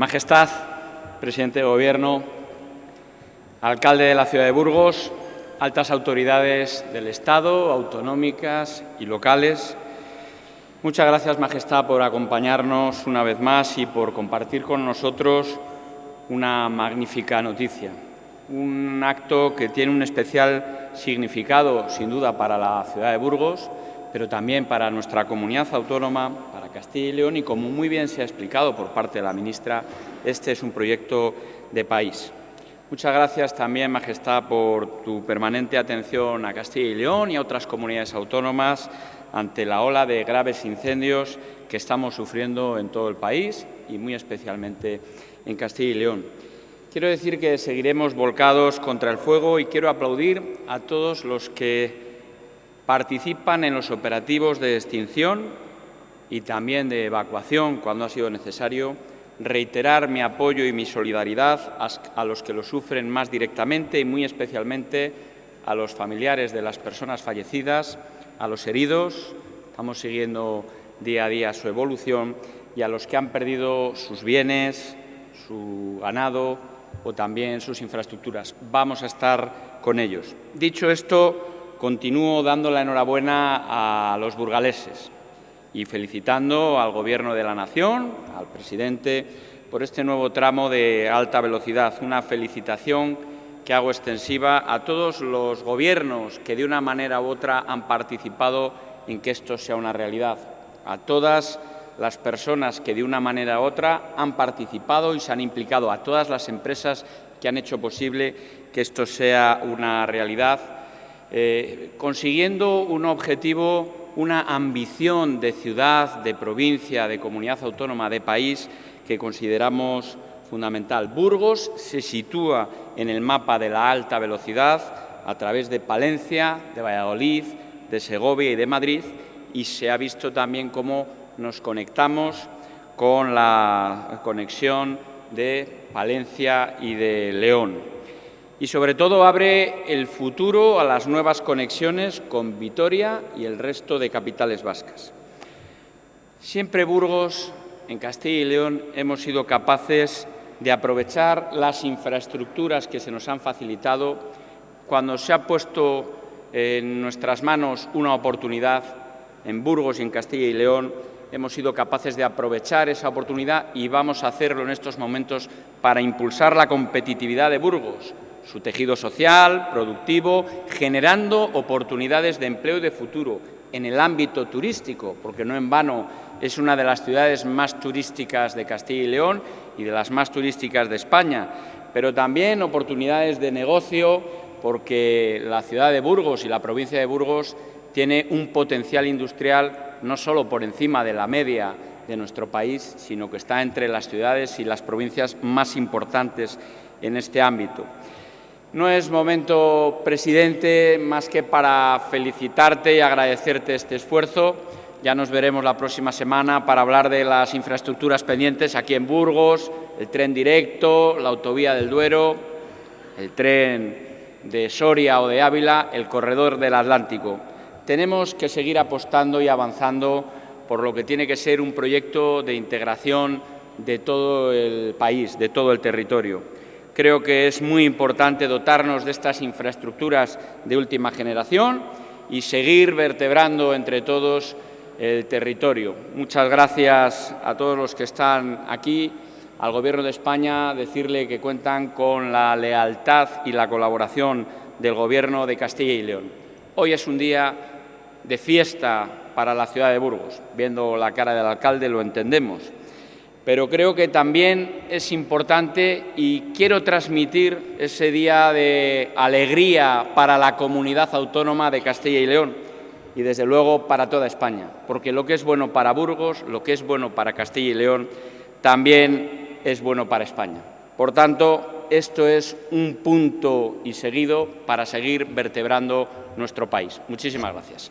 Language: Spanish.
Majestad, presidente de Gobierno, alcalde de la ciudad de Burgos, altas autoridades del Estado, autonómicas y locales, muchas gracias, Majestad, por acompañarnos una vez más y por compartir con nosotros una magnífica noticia. Un acto que tiene un especial significado, sin duda, para la ciudad de Burgos, pero también para nuestra comunidad autónoma, Castilla y León, y como muy bien se ha explicado por parte de la ministra, este es un proyecto de país. Muchas gracias también, Majestad, por tu permanente atención a Castilla y León y a otras comunidades autónomas ante la ola de graves incendios que estamos sufriendo en todo el país y muy especialmente en Castilla y León. Quiero decir que seguiremos volcados contra el fuego y quiero aplaudir a todos los que participan en los operativos de extinción y también de evacuación cuando ha sido necesario, reiterar mi apoyo y mi solidaridad a los que lo sufren más directamente y muy especialmente a los familiares de las personas fallecidas, a los heridos, estamos siguiendo día a día su evolución, y a los que han perdido sus bienes, su ganado o también sus infraestructuras. Vamos a estar con ellos. Dicho esto, continúo dando la enhorabuena a los burgaleses y felicitando al Gobierno de la Nación, al presidente, por este nuevo tramo de alta velocidad. Una felicitación que hago extensiva a todos los gobiernos que de una manera u otra han participado en que esto sea una realidad, a todas las personas que de una manera u otra han participado y se han implicado, a todas las empresas que han hecho posible que esto sea una realidad eh, consiguiendo un objetivo, una ambición de ciudad, de provincia, de comunidad autónoma, de país que consideramos fundamental. Burgos se sitúa en el mapa de la alta velocidad a través de Palencia, de Valladolid, de Segovia y de Madrid y se ha visto también cómo nos conectamos con la conexión de Palencia y de León y sobre todo abre el futuro a las nuevas conexiones con Vitoria y el resto de capitales vascas. Siempre Burgos, en Castilla y León, hemos sido capaces de aprovechar las infraestructuras que se nos han facilitado cuando se ha puesto en nuestras manos una oportunidad en Burgos y en Castilla y León, hemos sido capaces de aprovechar esa oportunidad y vamos a hacerlo en estos momentos para impulsar la competitividad de Burgos, su tejido social, productivo, generando oportunidades de empleo y de futuro en el ámbito turístico, porque no en vano es una de las ciudades más turísticas de Castilla y León y de las más turísticas de España, pero también oportunidades de negocio, porque la ciudad de Burgos y la provincia de Burgos tiene un potencial industrial no solo por encima de la media de nuestro país, sino que está entre las ciudades y las provincias más importantes en este ámbito. No es momento, presidente, más que para felicitarte y agradecerte este esfuerzo. Ya nos veremos la próxima semana para hablar de las infraestructuras pendientes aquí en Burgos, el tren directo, la autovía del Duero, el tren de Soria o de Ávila, el corredor del Atlántico. Tenemos que seguir apostando y avanzando por lo que tiene que ser un proyecto de integración de todo el país, de todo el territorio. Creo que es muy importante dotarnos de estas infraestructuras de última generación y seguir vertebrando entre todos el territorio. Muchas gracias a todos los que están aquí, al Gobierno de España, decirle que cuentan con la lealtad y la colaboración del Gobierno de Castilla y León. Hoy es un día de fiesta para la ciudad de Burgos. Viendo la cara del alcalde lo entendemos pero creo que también es importante y quiero transmitir ese día de alegría para la comunidad autónoma de Castilla y León y desde luego para toda España, porque lo que es bueno para Burgos, lo que es bueno para Castilla y León, también es bueno para España. Por tanto, esto es un punto y seguido para seguir vertebrando nuestro país. Muchísimas gracias.